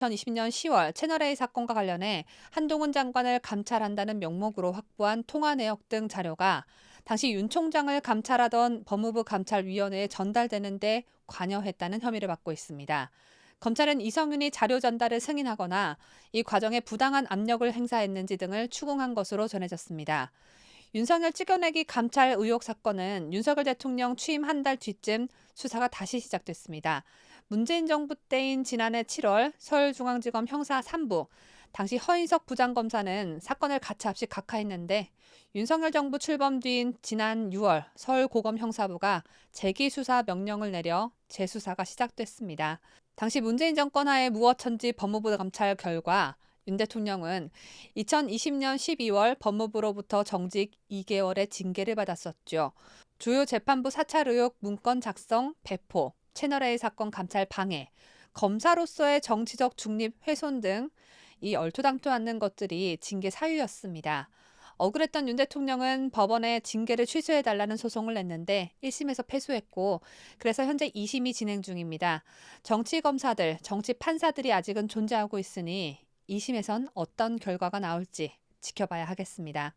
2020년 10월 채널A 사건과 관련해 한동훈 장관을 감찰한다는 명목으로 확보한 통화 내역 등 자료가 당시 윤 총장을 감찰하던 법무부 감찰위원회에 전달되는데 관여했다는 혐의를 받고 있습니다. 검찰은 이성윤이 자료 전달을 승인하거나 이 과정에 부당한 압력을 행사했는지 등을 추궁한 것으로 전해졌습니다. 윤석열 찍어내기 감찰 의혹 사건은 윤석열 대통령 취임 한 달 뒤쯤 수사가 다시 시작됐습니다. 문재인 정부 때인 지난해 7월 서울중앙지검 형사 3부 당시 허인석 부장검사는 사건을 가차없이 각하했는데 윤석열 정부 출범 뒤인 지난 6월 서울고검 형사부가 재기수사 명령을 내려 재수사가 시작됐습니다. 당시 문재인 정권 하에 무어천지 법무부 감찰 결과 윤 대통령은 2020년 12월 법무부로부터 정직 2개월의 징계를 받았었죠. 주요 재판부 사찰 의혹 문건 작성, 배포, 채널A 사건 감찰 방해, 검사로서의 정치적 중립 훼손 등 이 얼토당토 않는 것들이 징계 사유였습니다. 억울했던 윤 대통령은 법원에 징계를 취소해달라는 소송을 냈는데 1심에서 패소했고 그래서 현재 2심이 진행 중입니다. 정치 검사들, 정치 판사들이 아직은 존재하고 있으니 2심에선 어떤 결과가 나올지 지켜봐야 하겠습니다.